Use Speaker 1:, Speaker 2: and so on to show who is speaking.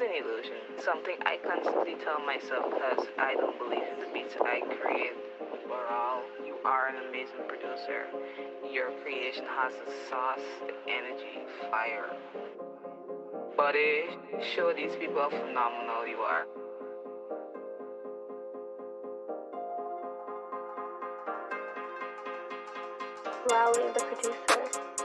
Speaker 1: is an illusion. Something I constantly tell myself because I don't believe in the beats I create. Overall, you are an amazing producer. Your creation has the sauce, the energy, fire. Buddy, show these people how phenomenal you are.
Speaker 2: Raleigh, the producer.